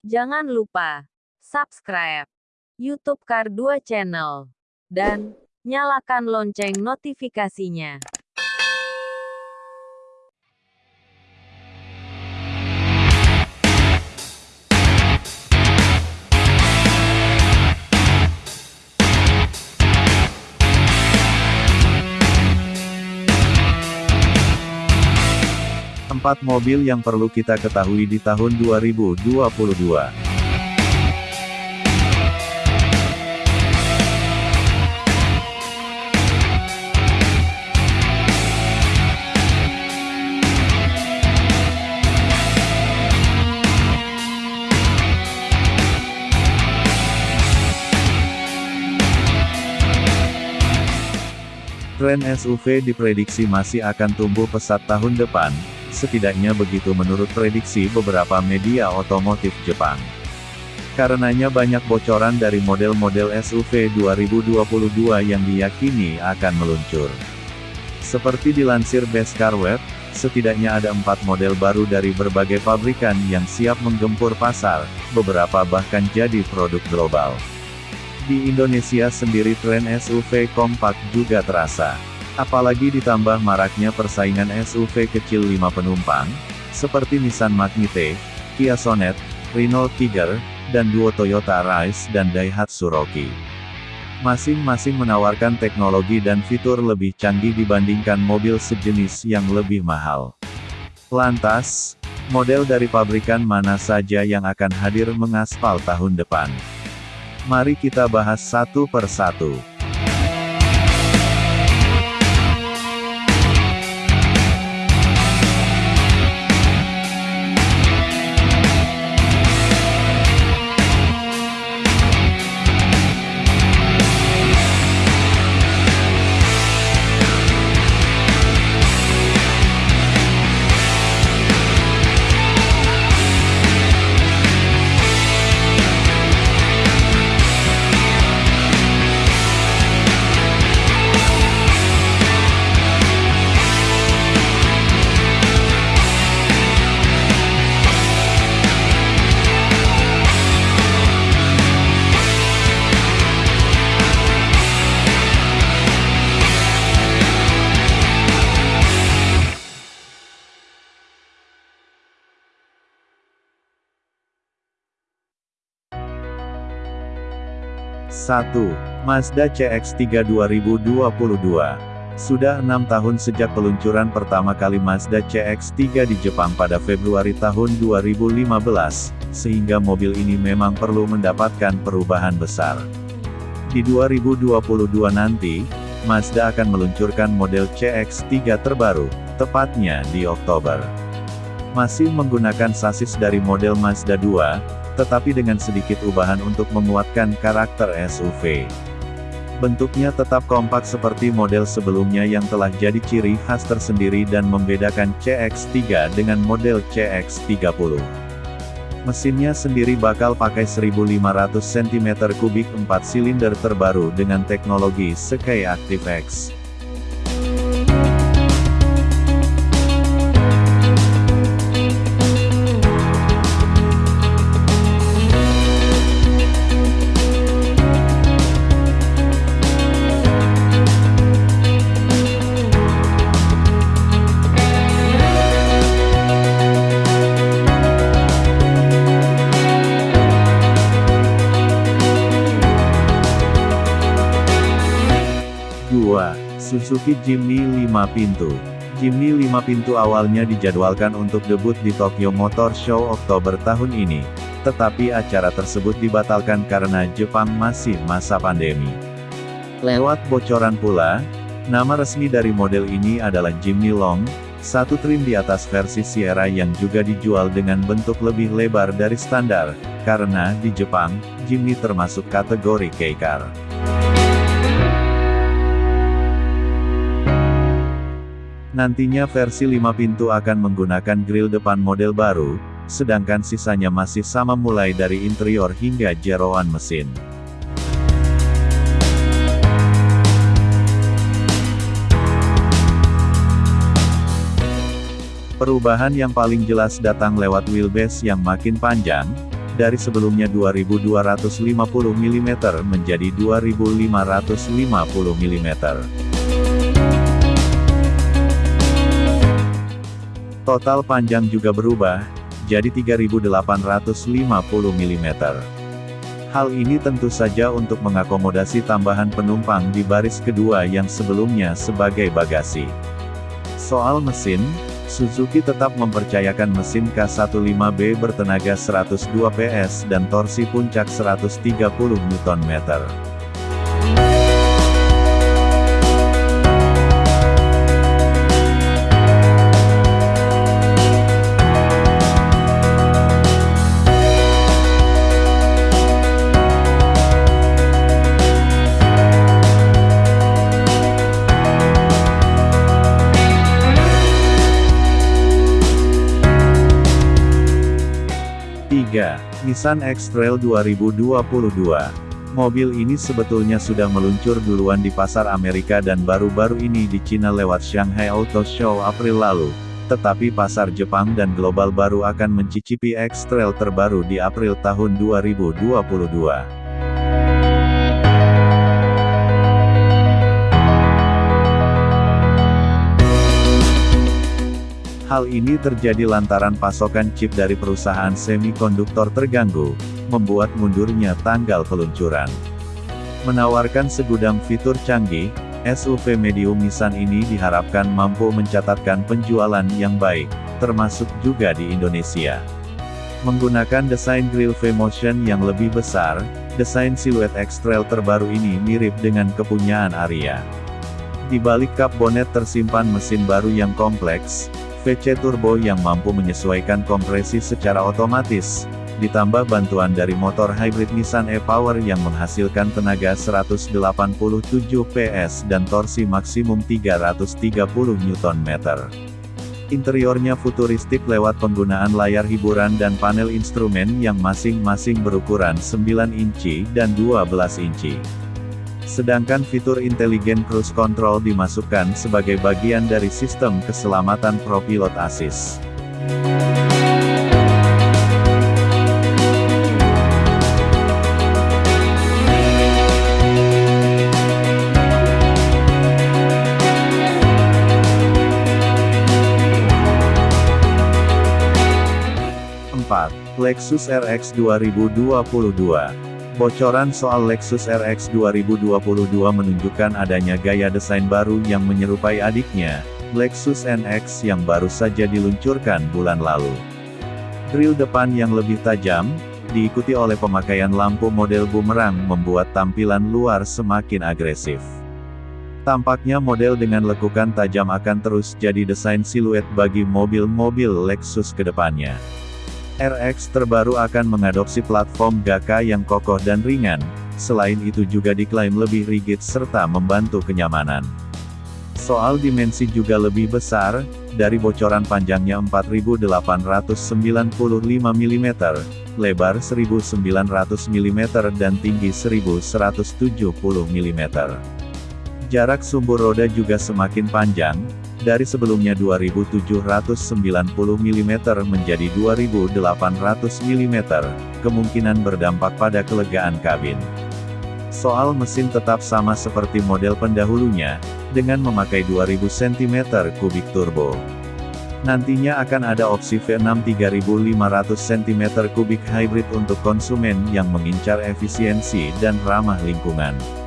Jangan lupa subscribe YouTube Kar 2 Channel dan nyalakan lonceng notifikasinya. Empat mobil yang perlu kita ketahui di tahun 2022. Tren SUV diprediksi masih akan tumbuh pesat tahun depan, setidaknya begitu menurut prediksi beberapa media otomotif Jepang. Karenanya banyak bocoran dari model-model SUV 2022 yang diyakini akan meluncur. Seperti dilansir Best Car Web, setidaknya ada empat model baru dari berbagai pabrikan yang siap menggempur pasar, beberapa bahkan jadi produk global. Di Indonesia sendiri tren SUV kompak juga terasa. Apalagi ditambah maraknya persaingan SUV kecil 5 penumpang, seperti Nissan Magnite, Kia Sonet, Renault Tiger, dan duo Toyota Rise dan Daihatsu Rocky. Masing-masing menawarkan teknologi dan fitur lebih canggih dibandingkan mobil sejenis yang lebih mahal. Lantas, model dari pabrikan mana saja yang akan hadir mengaspal tahun depan? Mari kita bahas satu per satu. Satu, Mazda CX-3 2022. Sudah enam tahun sejak peluncuran pertama kali Mazda CX-3 di Jepang pada Februari tahun 2015, sehingga mobil ini memang perlu mendapatkan perubahan besar. Di 2022 nanti, Mazda akan meluncurkan model CX-3 terbaru, tepatnya di Oktober. Masih menggunakan sasis dari model Mazda 2, tetapi dengan sedikit ubahan untuk memuatkan karakter SUV. Bentuknya tetap kompak seperti model sebelumnya yang telah jadi ciri khas tersendiri dan membedakan CX-3 dengan model CX-30. Mesinnya sendiri bakal pakai 1500 cm3 4 silinder terbaru dengan teknologi Sky Active-X. Suzuki Jimny 5 pintu. Jimny 5 pintu awalnya dijadwalkan untuk debut di Tokyo Motor Show Oktober tahun ini, tetapi acara tersebut dibatalkan karena Jepang masih masa pandemi. Lewat bocoran pula, nama resmi dari model ini adalah Jimny Long, satu trim di atas versi Sierra yang juga dijual dengan bentuk lebih lebar dari standar, karena di Jepang, Jimny termasuk kategori K-Car. Nantinya versi 5 pintu akan menggunakan grill depan model baru, sedangkan sisanya masih sama mulai dari interior hingga jeroan mesin. Perubahan yang paling jelas datang lewat wheelbase yang makin panjang, dari sebelumnya 2250 mm menjadi 2550 mm. Total panjang juga berubah, jadi 3850 mm. Hal ini tentu saja untuk mengakomodasi tambahan penumpang di baris kedua yang sebelumnya sebagai bagasi. Soal mesin, Suzuki tetap mempercayakan mesin K15B bertenaga 102 PS dan torsi puncak 130 Nm. Nissan X-Trail 2022. Mobil ini sebetulnya sudah meluncur duluan di pasar Amerika dan baru-baru ini di Cina lewat Shanghai Auto Show April lalu. Tetapi pasar Jepang dan global baru akan mencicipi X-Trail terbaru di April tahun 2022. Hal ini terjadi lantaran pasokan chip dari perusahaan semikonduktor terganggu, membuat mundurnya tanggal peluncuran. Menawarkan segudang fitur canggih, SUV medium Nissan ini diharapkan mampu mencatatkan penjualan yang baik, termasuk juga di Indonesia. Menggunakan desain grill V-Motion yang lebih besar, desain siluet X-Trail terbaru ini mirip dengan kepunyaan Aria. Di balik kap bonet tersimpan mesin baru yang kompleks, VC turbo yang mampu menyesuaikan kompresi secara otomatis, ditambah bantuan dari motor hybrid Nissan e-Power yang menghasilkan tenaga 187 PS dan torsi maksimum 330 Nm. Interiornya futuristik lewat penggunaan layar hiburan dan panel instrumen yang masing-masing berukuran 9 inci dan 12 inci. Sedangkan fitur inteligen cruise control dimasukkan sebagai bagian dari sistem keselamatan ProPilot Assist. Lexus RX 2022 Bocoran soal Lexus RX 2022 menunjukkan adanya gaya desain baru yang menyerupai adiknya, Lexus NX yang baru saja diluncurkan bulan lalu. Grill depan yang lebih tajam, diikuti oleh pemakaian lampu model bumerang membuat tampilan luar semakin agresif. Tampaknya model dengan lekukan tajam akan terus jadi desain siluet bagi mobil-mobil Lexus ke depannya. RX terbaru akan mengadopsi platform GAKA yang kokoh dan ringan, selain itu juga diklaim lebih rigid serta membantu kenyamanan. Soal dimensi juga lebih besar, dari bocoran panjangnya 4895 mm, lebar 1900 mm dan tinggi 1170 mm. Jarak sumbu roda juga semakin panjang, dari sebelumnya 2790 mm menjadi 2800 mm, kemungkinan berdampak pada kelegaan kabin. Soal mesin tetap sama seperti model pendahulunya, dengan memakai 2000 cm3 turbo. Nantinya akan ada opsi V6 3500 cm3 hybrid untuk konsumen yang mengincar efisiensi dan ramah lingkungan.